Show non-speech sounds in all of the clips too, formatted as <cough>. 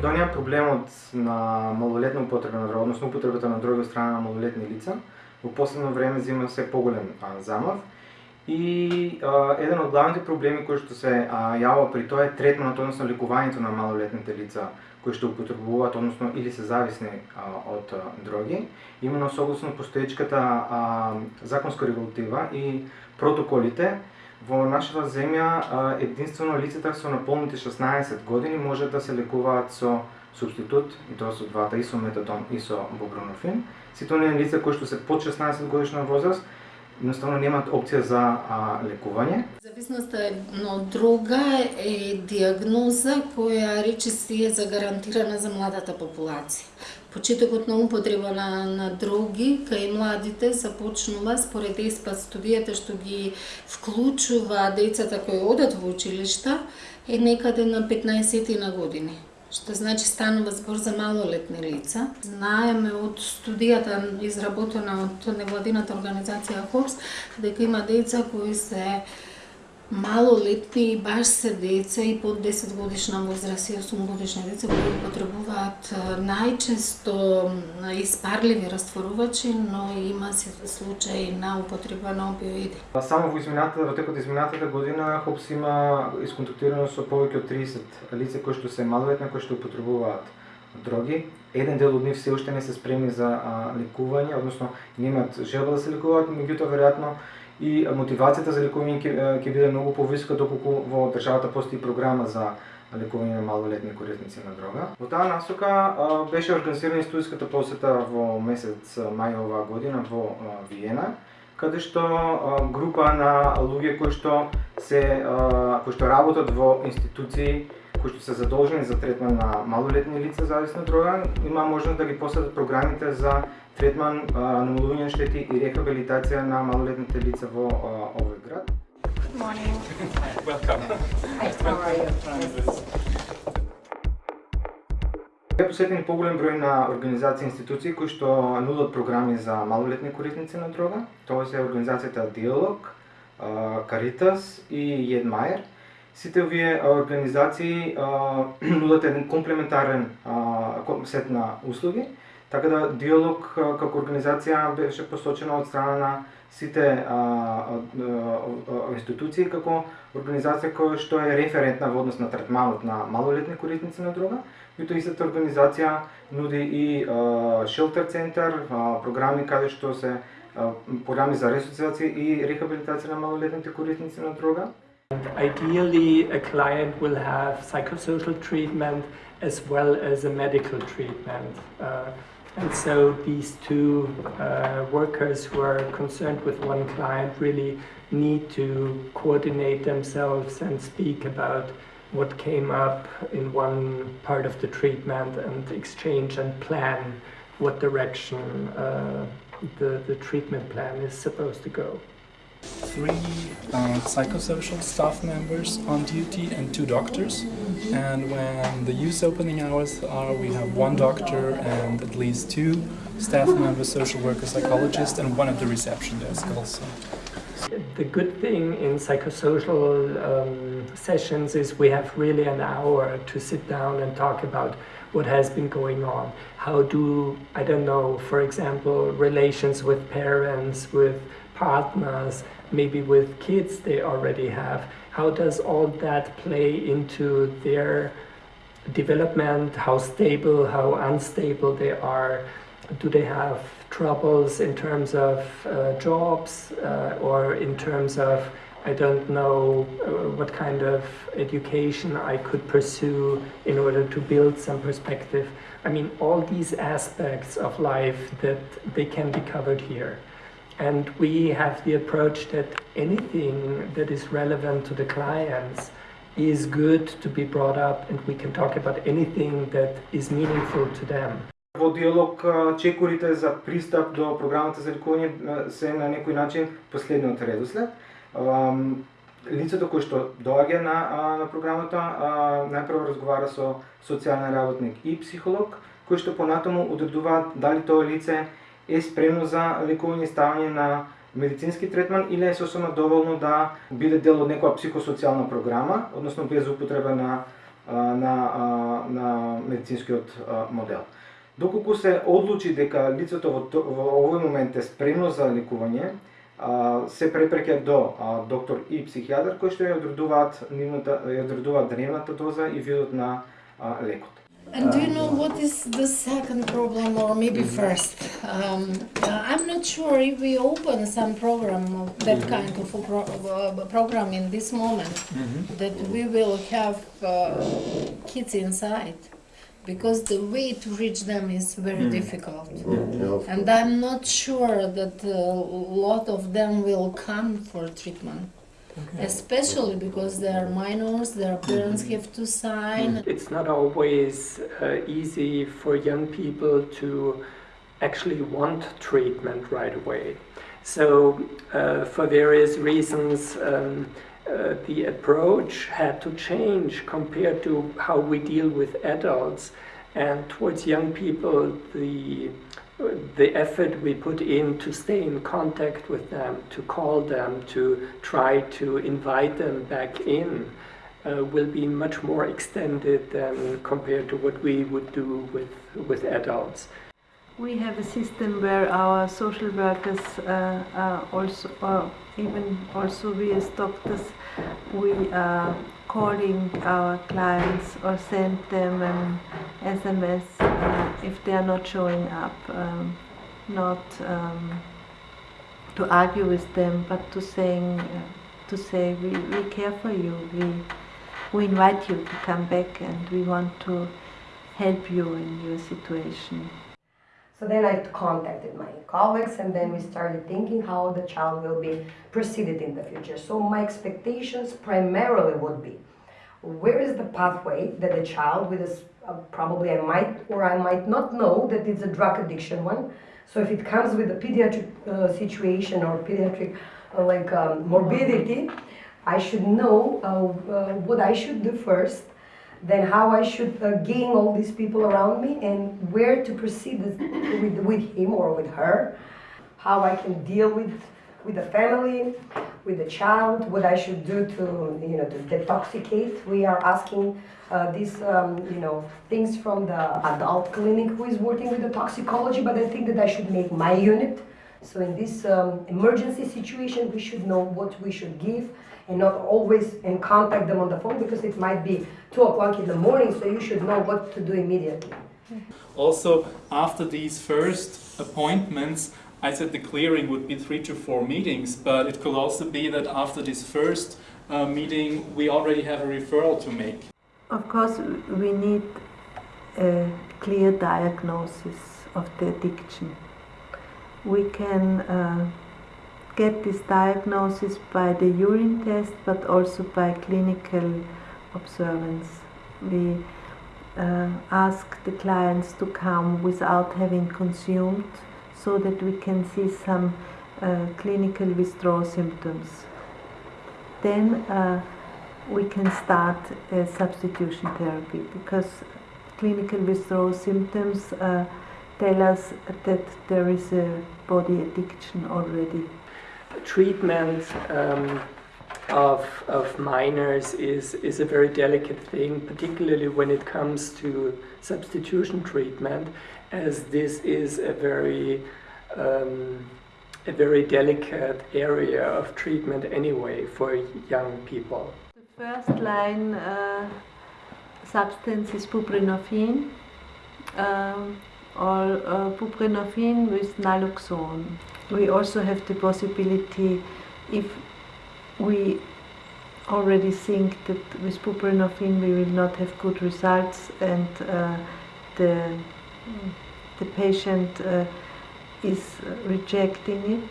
Македонија проблемот на малолетна употреба на дрога, односно употребата на дроги од страна на малолетни лица, во последно време зема се поголем а, замав. И а, еден од главните проблеми кои што се а, јава при тоа е третманот, односно лекувањето на малолетните лица кои што употребуваат, односно или се зависни а, од а, дроги, именно согласно постоечката а, законска регулатива и протоколите, во нашата земја единствено лицата со наполните 16 години може да се лекуваат со субститут, и тоа со двата, и со метадон, и со бубронофин. Сите оние лица кои што се под 16 годишна возраст, едноставно немаат опција за а, лекување. Зависноста од друга е диагноза која речиси е загарантирана за младата популација. Почетокот на употреба на, на дроги кај младите започнува според ЕСПА студијата што ги вклучува децата кои одат во училишта е некаде на 15 на години што значи станува збор за малолетни лица. Знаеме од студијата изработена од невладината организација ХОПС дека има деца кои се малолетни баш се деца и под 10 годишна возраст и 8 годишни деца кои потребуваат најчесто испарливи растворувачи, но има се случаи на употреба на опиоиди. Само во измината, во текот изминатата година ХОПС има исконтактирано со повеќе од 30 лица кои што се малолетни кои што употребуваат дроги. Еден дел од нив се уште не се спремни за а, лекување, односно немаат желба да се лекуваат, меѓутоа веројатно и мотивацијата за лекување ќе, ќе биде многу повиска доколку во државата постои програма за лекување на малолетни корисници на дрога. Во таа насока беше организирана студиската посета во месец мај оваа година во Виена, каде што група на луѓе кои што се кои што работат во институции кои што се задолжени за третман на малолетни лица зависни од дрога, има можност да ги посетат програмите за третман, намалување на штети и рехабилитација на малолетните лица во овој град. Good morning. <laughs> Welcome. How are you? Е посетени поголем број на организации и институции кои што нудат програми за малолетни корисници на дрога. Тоа се организацијата Диалог, Каритас и Едмајер. Сите овие организации <clears throat> нудат еден комплементарен сет на услуги, така да диалог како организација беше посочена од страна на сите а, а, институции како организација која што е референтна во однос на третманот на малолетни корисници на дрога, меѓутоа истата организација нуди и а, шелтер центар, а, програми каде што се а, програми за ресоциација и рехабилитација на малолетните корисници на дрога. Ideally, a client will have psychosocial treatment as well as a medical treatment. Uh, and so these two uh, workers who are concerned with one client really need to coordinate themselves and speak about what came up in one part of the treatment and exchange and plan what direction uh, the, the treatment plan is supposed to go three uh, psychosocial staff members on duty and two doctors. And when the use opening hours are, we have one doctor and at least two staff members, social worker, psychologist, and one at the reception desk also. The good thing in psychosocial um, sessions is we have really an hour to sit down and talk about what has been going on. How do, I don't know, for example, relations with parents, with partners, maybe with kids they already have. How does all that play into their development? How stable, how unstable they are? Do they have troubles in terms of uh, jobs uh, or in terms of I don't know uh, what kind of education I could pursue in order to build some perspective. I mean, all these aspects of life that they can be covered here. And we have the approach that anything that is relevant to the clients is good to be brought up and we can talk about anything that is meaningful to them. Во диалог чекорите за пристап до програмата за лекување се на некој начин последниот редослед. Лицето кој што доаѓа на, на програмата најпрво разговара со социјален работник и психолог, кој што понатаму одредуваат дали тоа лице е спремно за лекување и ставање на медицински третман или е сосема доволно да биде дел од некоја психосоцијална програма, односно без употреба на на, на медицинскиот модел. Доколку се одлучи дека лицето во, во овој момент е спремно за лекување, се препреќа до доктор и психијатар кои што ја одредуваат нивната ја одредуваат дневната доза и видот на лекот. And do you know what is the second problem, or maybe first? Um, uh, I'm not sure if we open some program of that kind of a pro- uh, program in this moment that we will have uh, kids inside, because the way to reach them is very difficult. And I'm not sure that a lot of them will come for treatment, especially because they are minors, their parents have to sign. It's not always uh, easy for young people to actually want treatment right away. So, uh, for various reasons, um, uh, the approach had to change compared to how we deal with adults. And towards young people, the the effort we put in to stay in contact with them, to call them, to try to invite them back in, uh, will be much more extended than compared to what we would do with, with adults. We have a system where our social workers uh, are also, or even also we as doctors, we are calling our clients or send them an SMS uh, if they are not showing up, um, not um, to argue with them, but to saying, uh, to say we, we care for you, we we invite you to come back and we want to help you in your situation. So then I contacted my colleagues and then we started thinking how the child will be proceeded in the future. So my expectations primarily would be where is the pathway that the child with this uh, probably I might or I might not know that it's a drug addiction one. So if it comes with a pediatric uh, situation or pediatric uh, like um, morbidity, I should know uh, uh, what I should do first then how I should uh, gain all these people around me and where to proceed with, with, him or with her, how I can deal with with the family, with the child, what I should do to you know to detoxicate. We are asking uh, these um, you know things from the adult clinic who is working with the toxicology, but I think that I should make my unit. So in this um, emergency situation, we should know what we should give and not always and contact them on the phone because it might be two o'clock in the morning, so you should know what to do immediately. Also, after these first appointments, I said the clearing would be three to four meetings, but it could also be that after this first uh, meeting, we already have a referral to make. Of course, we need a clear diagnosis of the addiction. We can uh, get this diagnosis by the urine test, but also by clinical observance. We uh, ask the clients to come without having consumed so that we can see some uh, clinical withdrawal symptoms. Then uh, we can start substitution therapy because clinical withdrawal symptoms uh, tell us that there is a body addiction already. Treatment um, of, of minors is, is a very delicate thing, particularly when it comes to substitution treatment, as this is a very um, a very delicate area of treatment anyway for young people. The first line uh, substance is buprenorphine um, or uh, buprenorphine with naloxone. We also have the possibility if we already think that with buprenorphine we will not have good results and uh, the, the patient uh, is rejecting it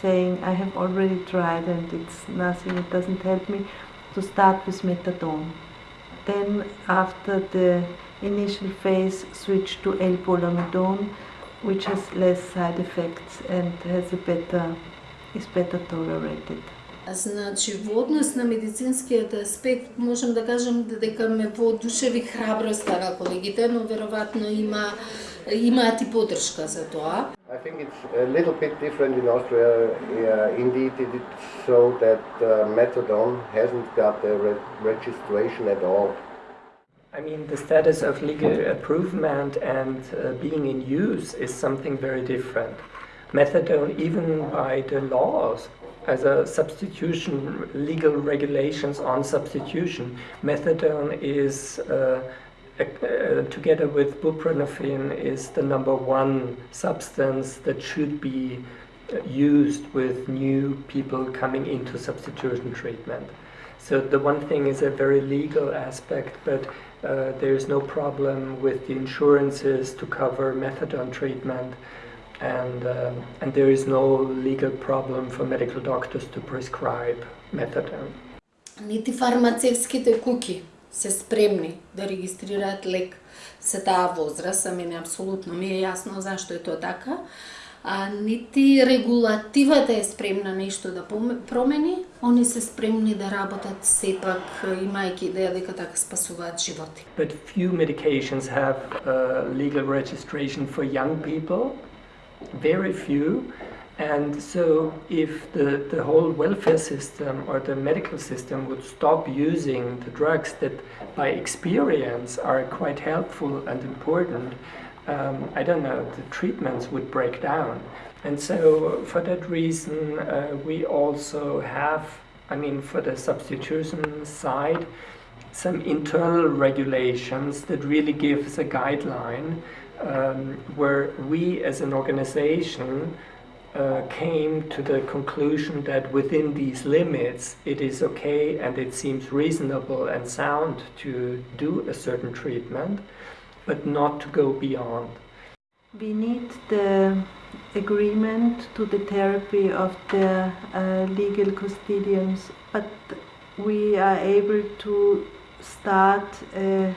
saying I have already tried and it's nothing, it doesn't help me, to start with methadone. Then after the initial phase switch to L-polamidone, which has less side effects and has a better, is better tolerated. Значи, во однос на медицинскиот аспект, можем да кажем дека ме воодушеви храброста на колегите, но веројатно има имаат и поддршка за тоа. I think it's a little bit different in Austria. Yeah, indeed, it is so that uh, methadone hasn't got a re- registration at all. I mean, the status of legal approvement and uh, being in use is something very different. Methadone, even by the laws, as a substitution, legal regulations on substitution, methadone is, uh, uh, together with buprenorphine, is the number one substance that should be used with new people coming into substitution treatment. So the one thing is a very legal aspect, but uh, there is no problem with the insurances to cover methadone treatment, and um, and there is no legal problem for medical doctors to prescribe methadone. Нити фармацевските куки се спремни да регистрираат лек се таа возраст, а мене апсолутно ми е јасно зашто е тоа така, А нити регулативата е спремна нешто да промени, они се спремни да работат сепак имајќи идеја дека така спасуваат животи. But few medications have uh, legal registration for young people, very few. And so, if the, the whole welfare system or the medical system would stop using the drugs that by experience are quite helpful and important, um, I don't know, the treatments would break down. And so, for that reason, uh, we also have, I mean, for the substitution side, some internal regulations that really gives a guideline um, where we as an organization uh, came to the conclusion that within these limits it is okay and it seems reasonable and sound to do a certain treatment, but not to go beyond. We need the agreement to the therapy of the uh, legal custodians, but we are able to start a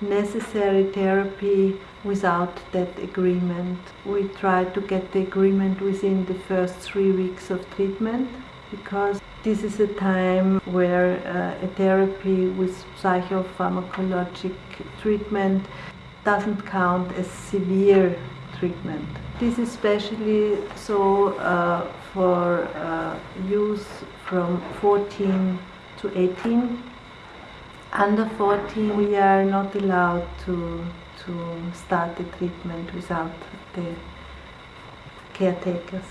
necessary therapy without that agreement. We try to get the agreement within the first three weeks of treatment because this is a time where uh, a therapy with psychopharmacologic treatment doesn't count as severe treatment. This is especially so uh, for uh, youth from 14 to 18. Under 14, we are not allowed to, to start the treatment without the caretakers.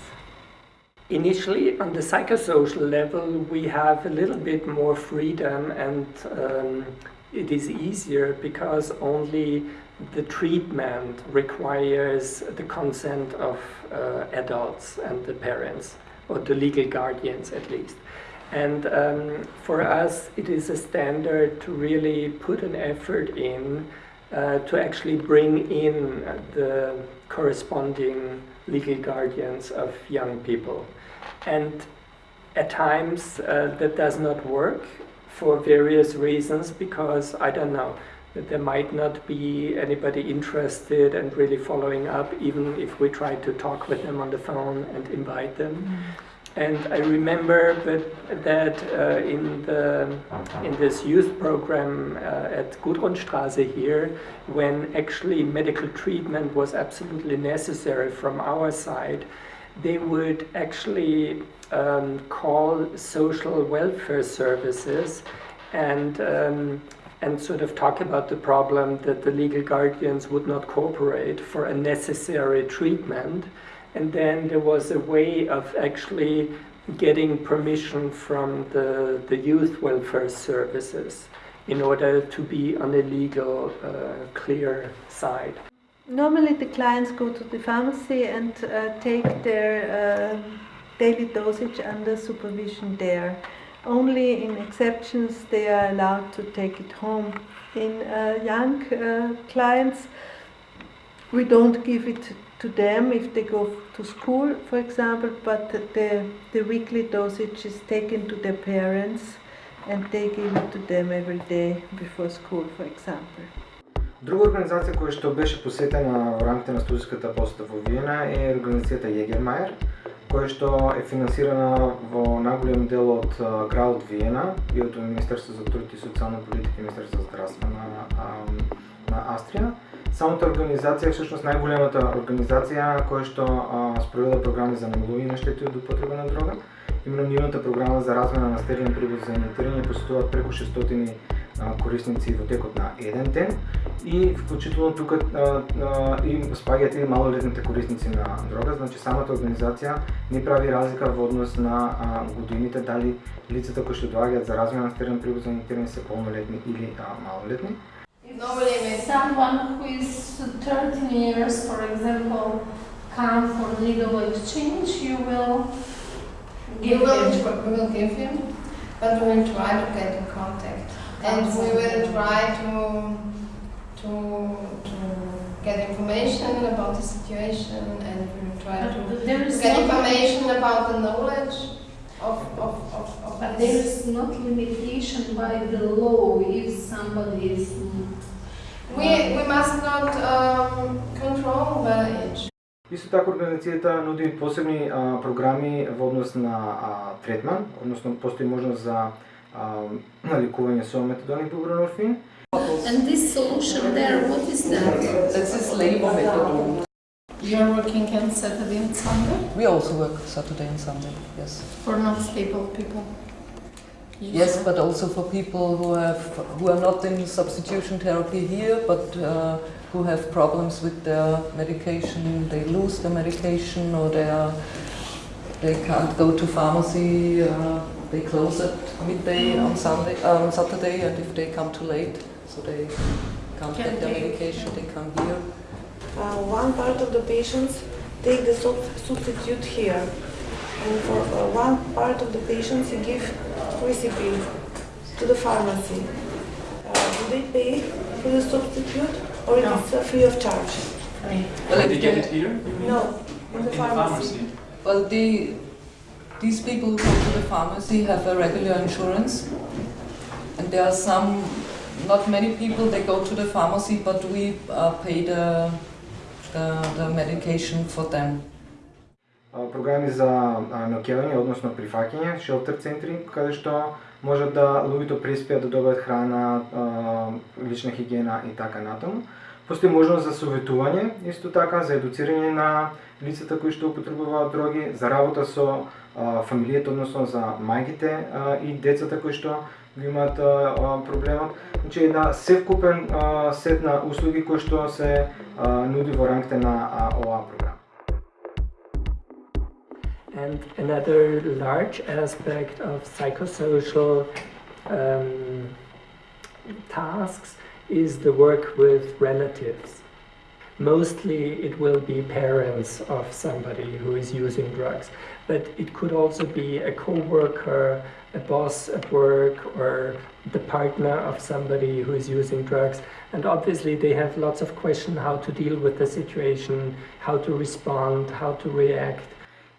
Initially, on the psychosocial level, we have a little bit more freedom and um, it is easier because only the treatment requires the consent of uh, adults and the parents, or the legal guardians at least. And um, for us, it is a standard to really put an effort in uh, to actually bring in the corresponding legal guardians of young people. And at times uh, that does not work for various reasons because I don't know there might not be anybody interested and really following up even if we try to talk with them on the phone and invite them. Mm. And I remember that, that uh, in, the, in this youth program uh, at Gudrunstraße here, when actually medical treatment was absolutely necessary from our side, they would actually um, call social welfare services and um, and sort of talk about the problem that the legal guardians would not cooperate for a necessary treatment. And then there was a way of actually getting permission from the, the youth welfare services in order to be on a legal, uh, clear side. Normally, the clients go to the pharmacy and uh, take their uh, daily dosage under supervision there. Only in exceptions they are allowed to take it home. In uh, young uh, clients, we don't give it to them if they go to school, for example, but the, the weekly dosage is taken to their parents and they give it to them every day before school, for example. Друга организација која што беше посетена во рамките на студиската посета во Виена е организацијата Јегермајер, Која што е финансирана во наголем дел од градот Виена и од Министерството за труд и социјална политика и Министерството за здравство на, на Австрија. Самата организација е всушност најголемата организација која што спроведа програми за намалување на штети од употреба на дрога. Именно нивната програма за размена на стерилен прибор за инвентирање посетуваат преку 600 корисници во текот на еден ден и вклучително тука и спаѓаат и малолетните корисници на дрога, значи самата организација не прави разлика во однос на а, годините дали лицата кои што доаѓаат за размена на стерен превоз за терен се полнолетни или а, малолетни. Normally, if someone who is 13 years, for example, come for legal exchange, you will give will, him. will give him, but we will try to get in contact. And we will try to, to, to get information about the situation and we will try to But there is get not, information about the knowledge of, of, of, of but there this. is not limitation by the law if somebody is. We, we must not um, control the age. Исто така организацијата нуди посебни а, програми во однос на а, третман, односно постои можност за а, <clears throat> лекување со метадон и бубренорфин. And this solution there, what is that? That's this labor method. You are working on Saturday and Sunday We also work Saturday and Sunday, yes. for non-stable people. Yes, but also for people who have who are not in substitution therapy here, but uh, who have problems with their medication. They lose the medication, or they are they can't go to pharmacy. Uh, they close at midday on Sunday, on Saturday, and if they come too late, so they can't Can get their they- medication, they come here. Uh, one part of the patients take the sub- substitute here, and for uh, one part of the patients you give recipe to the pharmacy. Uh, do they pay for the substitute or it No. is uh, free of charge? Well, They if get they- it here? No, in the pharmacy. Well, the, these people who come to the pharmacy have a regular insurance, and there are some, not many people, they go to the pharmacy, but we uh, pay the, the, the medication for them. А, програми за а, наоѓање, односно прифаќање, шелтер центри, каде што можат да луѓето преспијат да добијат храна, а, лична хигиена и така натаму. Постои можност за советување, исто така за едуцирање на лицата кои што употребуваат дроги, за работа со а, фамилијата, односно за мајките а, и децата кои што ги имаат проблемот. Значи една севкупен а, сет на услуги кои што се а, нуди во рамките на а, оваа програма. And another large aspect of psychosocial um, tasks is the work with relatives. Mostly it will be parents of somebody who is using drugs, but it could also be a co-worker, a boss at work, or the partner of somebody who is using drugs. And obviously they have lots of questions how to deal with the situation, how to respond, how to react.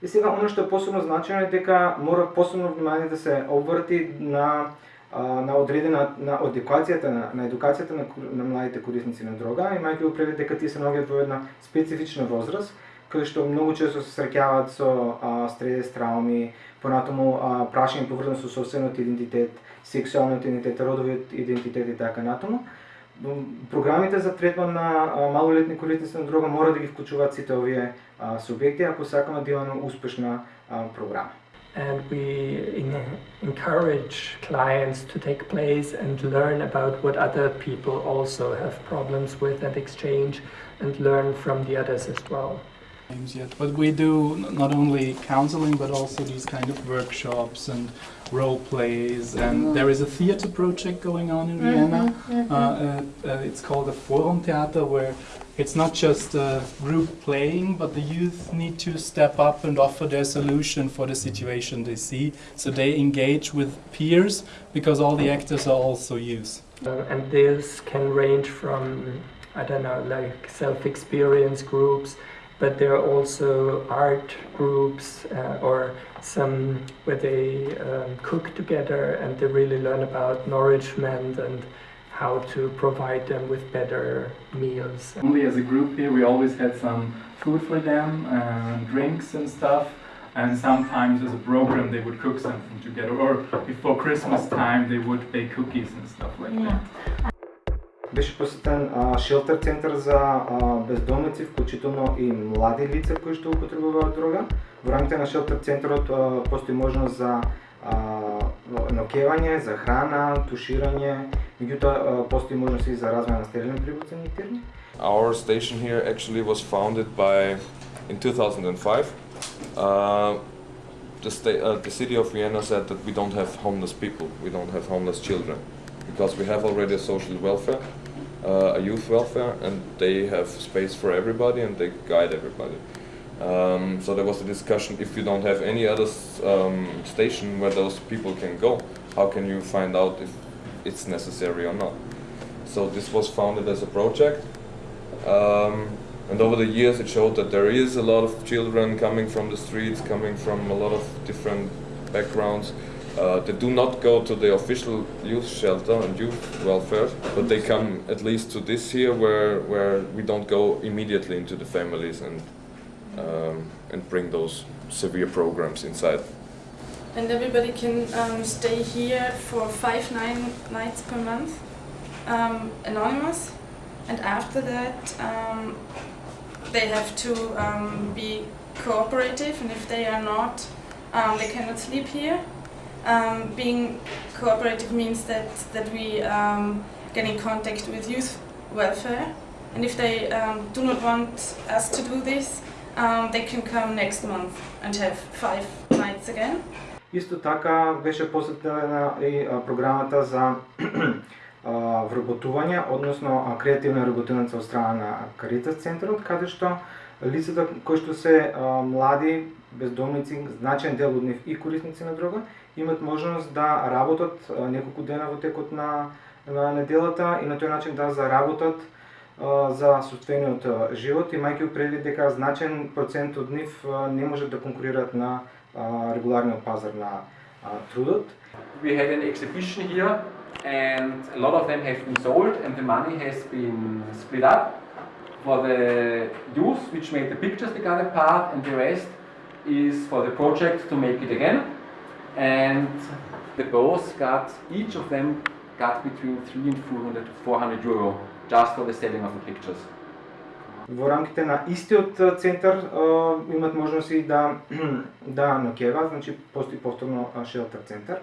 И сега, оно што е посебно значајно е дека мора посебно внимание да се обрати на а, на одредена на едукацијата на, на едукацијата на, на младите корисници на дрога, имајќи го предвид дека тие се наоѓаат во една специфична возраст, каде што многу често се среќаваат со а, стрес, трауми, понатаму а, прашање поврзано со собствениот идентитет, сексуалниот идентитет, родовиот идентитет и така натаму. Програмите за третман на малолетни корисници на дрога мора да ги вклучуваат сите овие а, субјекти ако сакаме да имаме успешна а, програма. And we in, encourage clients to take place and learn about what other people also have problems with and exchange and learn from the others as well. names yet, but we do not only counseling but also these kind of workshops and role plays. And there is a theater project going on in Vienna. Uh, uh, uh, it's called the Forum Theater, where it's not just a group playing, but the youth need to step up and offer their solution for the situation they see. So they engage with peers because all the actors are also youth. Uh, and this can range from, I don't know, like self experience groups, but there are also art groups uh, or some where they um, cook together and they really learn about nourishment and how to provide them with better meals. Only as a group here, we always had some food for them, and drinks and stuff. And sometimes as a program, they would cook something together. Or before Christmas time, they would bake cookies and stuff like that. Беше посетен а, шелтер центар за а, бездомници, вклучително и млади лица кои што употребуваат дрога. Во рамките на шелтер центарот а, постои можност за а, ноќевање, за храна, туширање, Меѓутоа, постои можност и за развој на стерилни приборци никтирни. Our station here actually was founded by in 2005. Uh, the, sta- uh, the city of Vienna said that we don't have homeless people, we don't have homeless children, because we have already a social welfare, uh, a youth welfare, and they have space for everybody and they guide everybody. Um, so there was a discussion if you don't have any other um, station where those people can go, how can you find out if it's necessary or not? So this was founded as a project. Um, and over the years, it showed that there is a lot of children coming from the streets, coming from a lot of different backgrounds. Uh, they do not go to the official youth shelter and youth welfare, but they come at least to this here, where where we don't go immediately into the families and um, and bring those severe programs inside. and everybody can um, stay here for five nine nights per month, um, anonymous, and after that um, they have to um, be cooperative, and if they are not, um, they cannot sleep here. Being cooperative means that that we get in contact with youth welfare, and if they do not want us to do this, um, they can come next month and have five nights again. Исто така беше посетена и програмата за <clears throat> вработување, односно креативна работилница од страна на Каритас центарот, каде што лицата кои што се млади, бездомници, значен дел од нив и корисници на дрога, имат можност да работат неколку дена во текот на, на неделата и на тој начин да заработат а, за собствениот а, живот, имајќи предвид дека значен процент од нив не можат да конкурираат на регуларниот пазар на трудот. We had an exhibition here and a lot of them have been sold and the money has been split up for the youth which made the pictures they got a part and the rest is for the project to make it again and the both got each of them got between 3 and 400 400 euro just for the selling of the pictures. Во рамките на истиот а, центар а, имат можност и да <clears throat> да ноќеваат, значи постои повторно а, шелтер центар.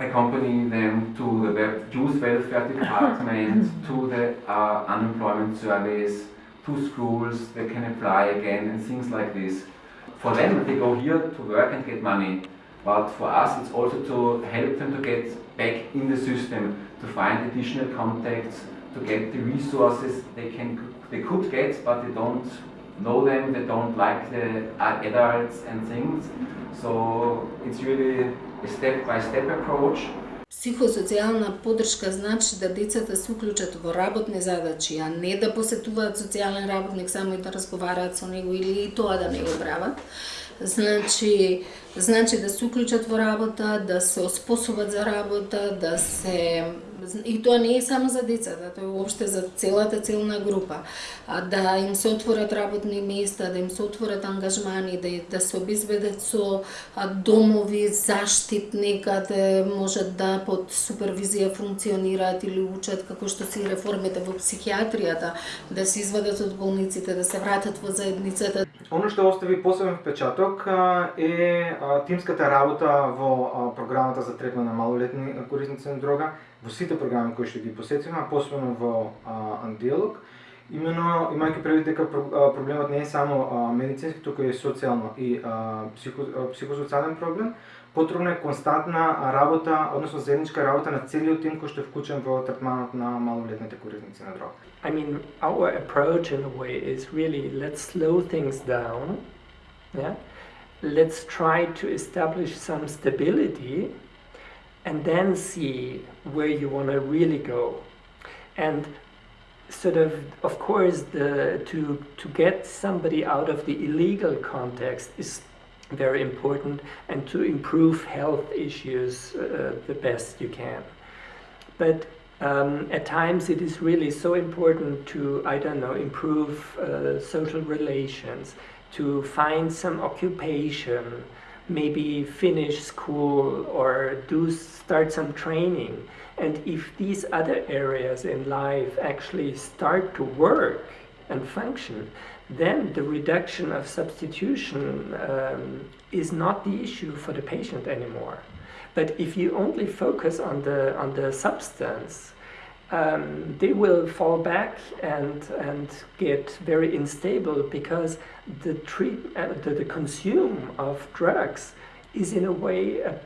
accompany them to the web- youth welfare department, to the uh, unemployment service, to schools, they can apply again and things like this. For them, they go here to work and get money, but for us, it's also to help them to get back in the system, to find additional contacts, to get the resources they can they could get, but they don't know them, they don't like the uh, adults and things. So it's really a step-by-step approach. Психосоцијална поддршка значи да децата се уклучат во работни задачи, а не да посетуваат социјален работник само и да разговараат со него или и тоа да не го прават. Значи, значи да се уклучат во работа, да се оспособат за работа, да се и тоа не е само за децата, да, тоа е уопште за целата целна група. Да им се отворат работни места, да им се отворат ангажмани, да, да се обезбедат со домови заштитни каде можат да под супервизија функционираат или учат како што се реформите во психијатријата, да се извадат од болниците, да се вратат во заедницата. Оно што остави посебен впечаток е тимската работа во програмата за третман на малолетни корисници на дрога, во сите програми кои што ги посетивме, а посебно во а, Андиалог. Имено, имајќи предвид дека проблемот не е само а, медицински, туку е социјално и а, психо, а, психосоцијален проблем, потребна е константна работа, односно заедничка работа на целиот тим кој што е вклучен во третманот на малолетните корисници на дрога. I mean, our approach in a way is really let's slow things down. Yeah, let's try to establish some stability, and then see where you want to really go. And sort of, of course, the to to get somebody out of the illegal context is very important, and to improve health issues uh, the best you can. But um, at times it is really so important to, I don't know, improve uh, social relations, to find some occupation, maybe finish school or do start some training. And if these other areas in life actually start to work and function, then the reduction of substitution um, is not the issue for the patient anymore. But if you only focus on the, on the substance, um, they will fall back and, and get very unstable because the, treat, uh, the, the consume of drugs is in a way a,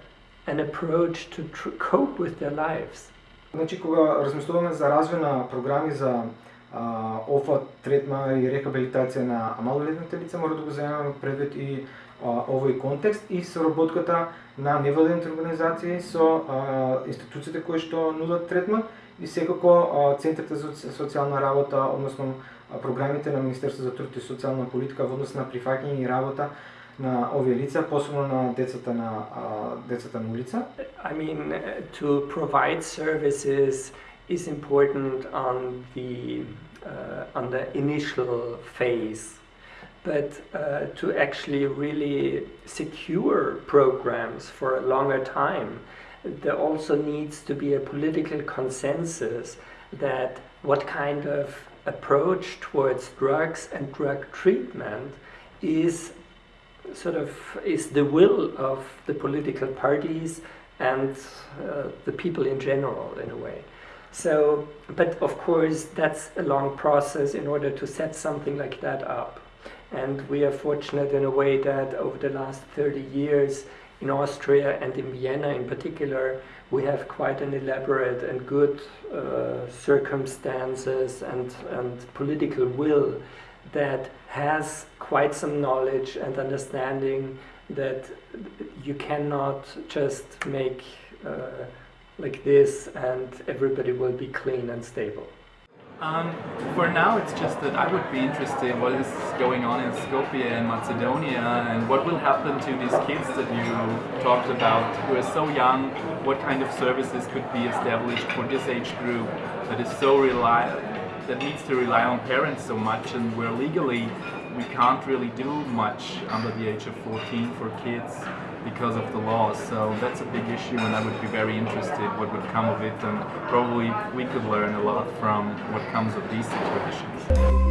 an approach to cope with their lives. Значи, кога размислуваме за развој на програми за а, ОФА, третма и рехабилитација на малолетните лица, мора да го земеме предвид и а, овој контекст и соработката на невладените организации со а, институциите кои што нудат третман и секако а, центрите за социјална работа, односно а, програмите на Министерството за труд и социјална политика во однос на прифаќање и работа на овие лица, посебно на децата на а, децата на улица. I mean to provide services is important on the uh, on the initial phase but uh, to actually really secure programs for a longer time there also needs to be a political consensus that what kind of approach towards drugs and drug treatment is sort of is the will of the political parties and uh, the people in general in a way. So, but of course that's a long process in order to set something like that up. And we are fortunate in a way that over the last 30 years in Austria and in Vienna in particular, we have quite an elaborate and good uh, circumstances and, and political will that has quite some knowledge and understanding that you cannot just make uh, like this and everybody will be clean and stable. Um, for now, it's just that I would be interested in what is going on in Skopje and Macedonia and what will happen to these kids that you talked about who are so young, what kind of services could be established for this age group that is so reliable, that needs to rely on parents so much and where legally we can't really do much under the age of 14 for kids because of the laws. So that's a big issue and I would be very interested what would come of it and probably we could learn a lot from what comes of these situations.